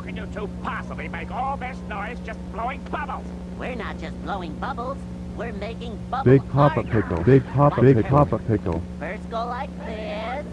How can you two possibly make all this noise just blowing bubbles? We're not just blowing bubbles, we're making bubbles Big Papa. Pickle. Big Papa pickle Big Papa Pickle. First go like this,